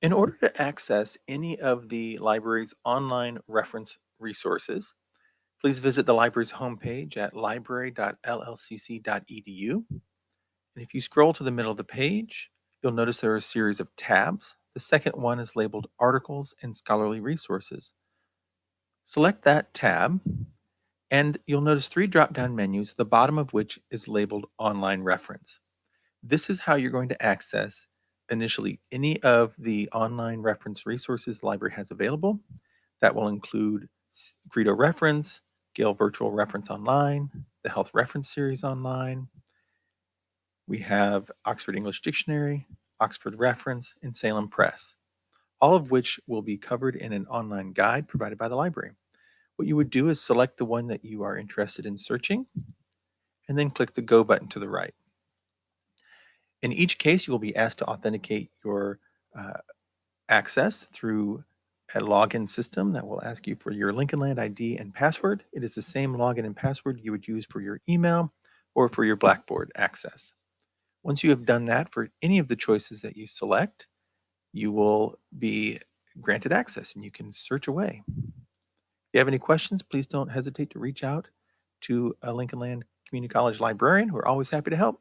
In order to access any of the library's online reference resources, please visit the library's homepage at library.llcc.edu. And if you scroll to the middle of the page, you'll notice there are a series of tabs. The second one is labeled Articles and Scholarly Resources. Select that tab, and you'll notice three drop-down menus, the bottom of which is labeled Online Reference. This is how you're going to access initially any of the online reference resources the library has available. That will include Credo Reference, Gale Virtual Reference Online, the Health Reference Series Online. We have Oxford English Dictionary, Oxford Reference, and Salem Press, all of which will be covered in an online guide provided by the library. What you would do is select the one that you are interested in searching, and then click the Go button to the right. In each case, you will be asked to authenticate your uh, access through a login system that will ask you for your Lincoln Land ID and password. It is the same login and password you would use for your email or for your Blackboard access. Once you have done that for any of the choices that you select, you will be granted access and you can search away. If you have any questions, please don't hesitate to reach out to a Lincoln Land Community College librarian. We're always happy to help.